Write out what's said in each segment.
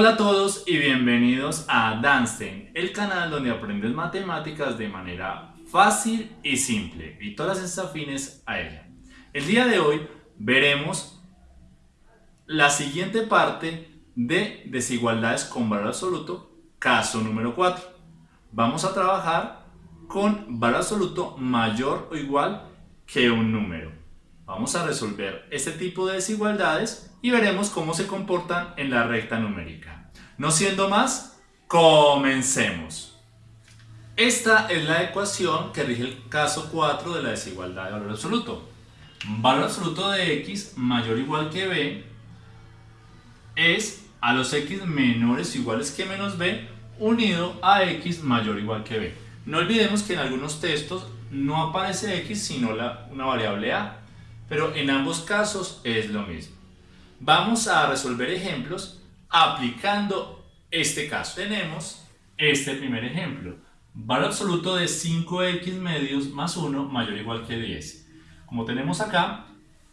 Hola a todos y bienvenidos a Danstein, el canal donde aprendes matemáticas de manera fácil y simple y todas las afines a ella. El día de hoy veremos la siguiente parte de desigualdades con valor absoluto, caso número 4. Vamos a trabajar con valor absoluto mayor o igual que un número. Vamos a resolver este tipo de desigualdades y veremos cómo se comportan en la recta numérica. No siendo más, comencemos. Esta es la ecuación que rige el caso 4 de la desigualdad de valor absoluto. Valor absoluto de x mayor o igual que b es a los x menores o iguales que menos b unido a x mayor o igual que b. No olvidemos que en algunos textos no aparece x sino la, una variable a pero en ambos casos es lo mismo. Vamos a resolver ejemplos aplicando este caso. Tenemos este primer ejemplo. Valor absoluto de 5x medios más 1 mayor o igual que 10. Como tenemos acá,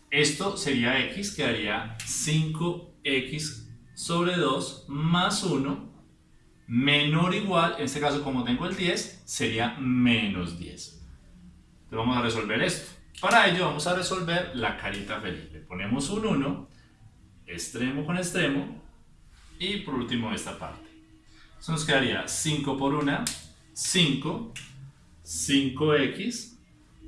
esto sería x, quedaría 5x sobre 2 más 1 menor o igual, en este caso como tengo el 10, sería menos 10. Entonces vamos a resolver esto. Para ello vamos a resolver la carita feliz. Le ponemos un 1, extremo con extremo, y por último esta parte. Eso nos quedaría 5 por 1, 5, 5x,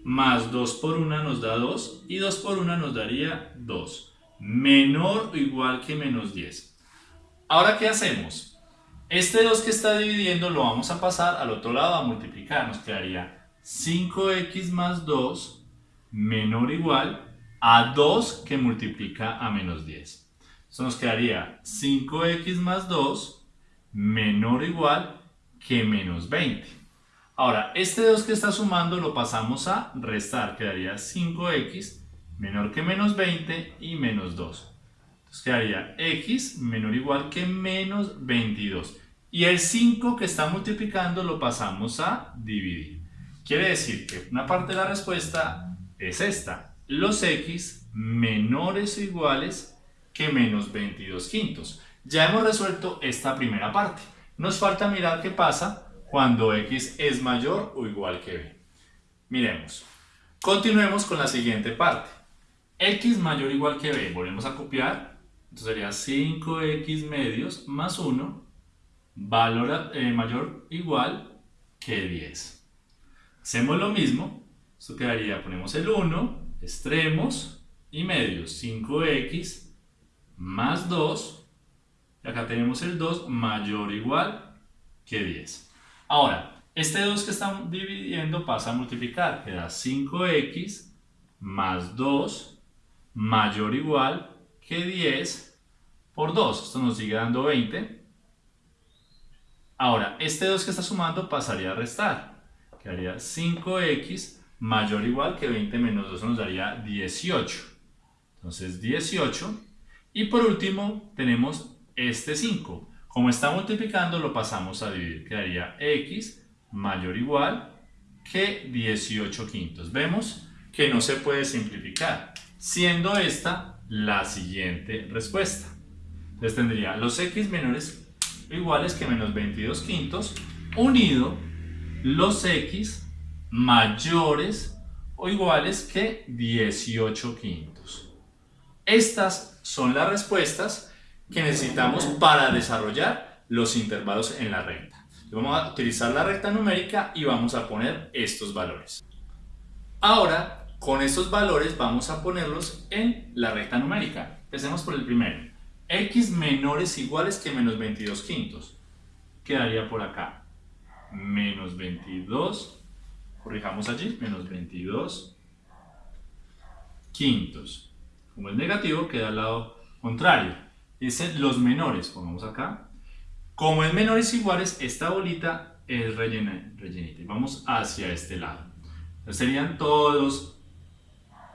más 2 por 1 nos da 2, y 2 por 1 nos daría 2. Menor o igual que menos 10. Ahora, ¿qué hacemos? Este 2 que está dividiendo lo vamos a pasar al otro lado a multiplicar. Nos quedaría 5x más 2 menor o igual a 2 que multiplica a menos 10. Eso nos quedaría 5x más 2 menor o igual que menos 20. Ahora, este 2 que está sumando lo pasamos a restar. Quedaría 5x menor que menos 20 y menos 2. Entonces quedaría x menor o igual que menos 22. Y el 5 que está multiplicando lo pasamos a dividir. Quiere decir que una parte de la respuesta es esta. Los x menores o iguales que menos 22 quintos. Ya hemos resuelto esta primera parte. Nos falta mirar qué pasa cuando x es mayor o igual que b. Miremos. Continuemos con la siguiente parte. x mayor o igual que b. Volvemos a copiar. Entonces sería 5x medios más 1 valor eh, mayor o igual que 10. Hacemos lo mismo esto quedaría, ponemos el 1, extremos y medios, 5x más 2, y acá tenemos el 2 mayor o igual que 10. Ahora, este 2 que estamos dividiendo pasa a multiplicar, queda 5x más 2 mayor o igual que 10 por 2. Esto nos sigue dando 20. Ahora, este 2 que está sumando pasaría a restar. Quedaría 5x mayor o igual que 20 menos 2 nos daría 18. Entonces 18. Y por último tenemos este 5. Como está multiplicando lo pasamos a dividir. Quedaría x mayor o igual que 18 quintos. Vemos que no se puede simplificar, siendo esta la siguiente respuesta. Entonces tendría los x menores iguales que menos 22 quintos unido los x mayores o iguales que 18 quintos. Estas son las respuestas que necesitamos para desarrollar los intervalos en la recta. Vamos a utilizar la recta numérica y vamos a poner estos valores. Ahora, con estos valores vamos a ponerlos en la recta numérica. Empecemos por el primero. x menores iguales que menos 22 quintos. Quedaría por acá. Menos 22 corrijamos allí, menos 22 quintos. Como es negativo, queda al lado contrario. Dicen los menores, pongamos acá. Como es menores iguales, esta bolita es rellena, rellenita. Vamos hacia este lado. Entonces serían todos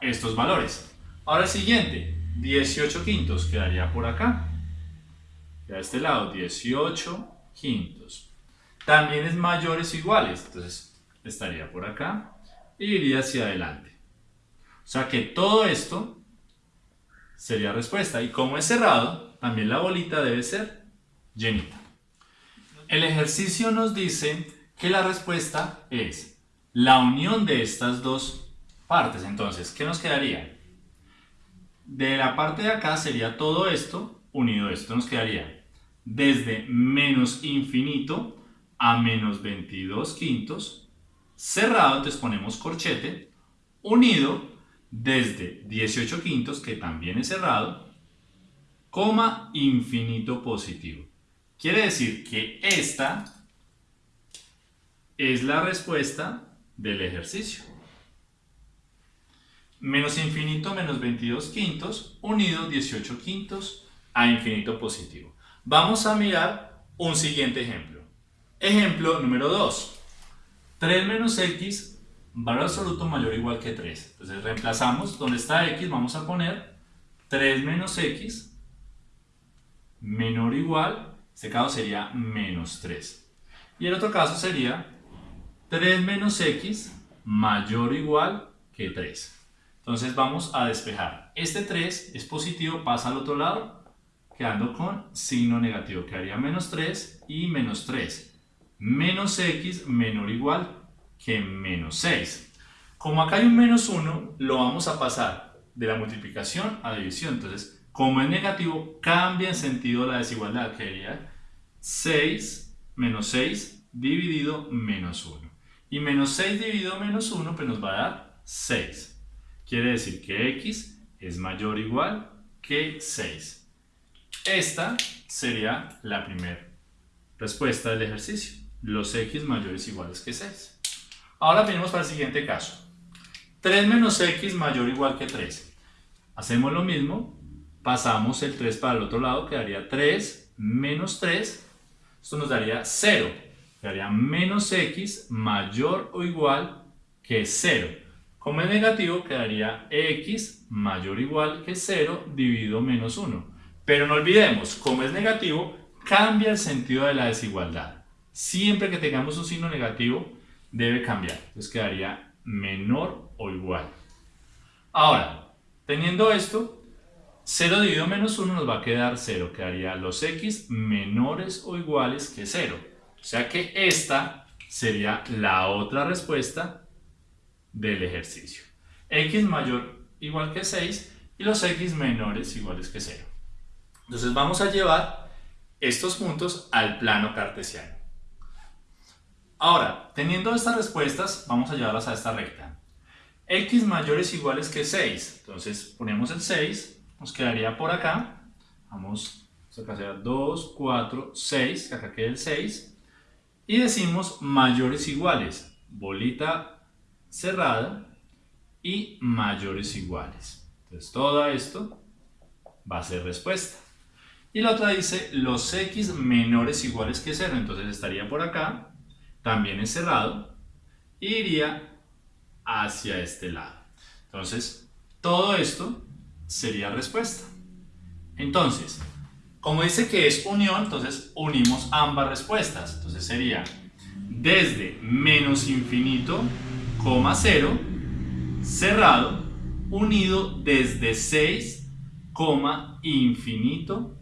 estos valores. Ahora el siguiente, 18 quintos, quedaría por acá. a este lado, 18 quintos. También es mayores iguales, entonces estaría por acá y iría hacia adelante. O sea que todo esto sería respuesta. Y como es cerrado, también la bolita debe ser llenita. El ejercicio nos dice que la respuesta es la unión de estas dos partes. Entonces, ¿qué nos quedaría? De la parte de acá sería todo esto unido a esto. Nos quedaría desde menos infinito a menos 22 quintos, cerrado, entonces ponemos corchete, unido desde 18 quintos, que también es cerrado, coma infinito positivo. Quiere decir que esta es la respuesta del ejercicio. Menos infinito menos 22 quintos, unido 18 quintos a infinito positivo. Vamos a mirar un siguiente ejemplo. Ejemplo número 2. 3 menos x, valor absoluto mayor o igual que 3. Entonces reemplazamos, donde está x vamos a poner 3 menos x menor o igual, este caso sería menos 3. Y el otro caso sería 3 menos x mayor o igual que 3. Entonces vamos a despejar. Este 3 es positivo, pasa al otro lado, quedando con signo negativo. Quedaría menos 3 y menos 3. Menos x menor o igual que menos 6. Como acá hay un menos 1, lo vamos a pasar de la multiplicación a división. Entonces, como es negativo, cambia en sentido la desigualdad. Quedaría 6 menos 6 dividido menos 1. Y menos 6 dividido menos 1 pues nos va a dar 6. Quiere decir que x es mayor o igual que 6. Esta sería la primera respuesta del ejercicio. Los x mayores o iguales que 6. Ahora venimos para el siguiente caso. 3 menos x mayor o igual que 3. Hacemos lo mismo. Pasamos el 3 para el otro lado. Quedaría 3 menos 3. Esto nos daría 0. Quedaría menos x mayor o igual que 0. Como es negativo, quedaría x mayor o igual que 0 dividido menos 1. Pero no olvidemos, como es negativo, cambia el sentido de la desigualdad. Siempre que tengamos un signo negativo, debe cambiar. Entonces quedaría menor o igual. Ahora, teniendo esto, 0 dividido menos 1 nos va a quedar 0. Quedaría los x menores o iguales que 0. O sea que esta sería la otra respuesta del ejercicio. x mayor igual que 6 y los x menores iguales que 0. Entonces vamos a llevar estos puntos al plano cartesiano. Ahora, teniendo estas respuestas, vamos a llevarlas a esta recta. x mayores iguales que 6. Entonces ponemos el 6, nos quedaría por acá. Vamos, acá será 2, 4, 6, acá queda el 6. Y decimos mayores iguales, bolita cerrada y mayores iguales. Entonces todo esto va a ser respuesta. Y la otra dice los x menores iguales que 0. Entonces estaría por acá, también es cerrado, y iría hacia este lado. Entonces, todo esto sería respuesta. Entonces, como dice que es unión, entonces unimos ambas respuestas. Entonces sería desde menos infinito, coma 0, cerrado, unido desde 6, coma infinito,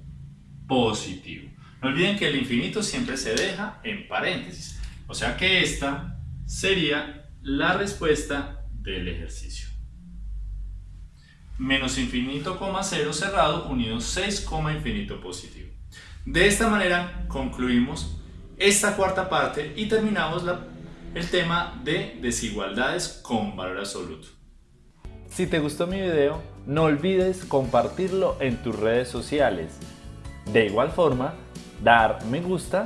positivo. No olviden que el infinito siempre se deja en paréntesis. O sea que esta sería la respuesta del ejercicio. Menos infinito, coma cero cerrado, unido 6, infinito positivo. De esta manera concluimos esta cuarta parte y terminamos el tema de desigualdades con valor absoluto. Si te gustó mi video, no olvides compartirlo en tus redes sociales de igual forma, dar me gusta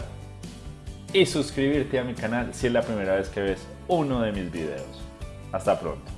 y suscribirte a mi canal si es la primera vez que ves uno de mis videos. Hasta pronto.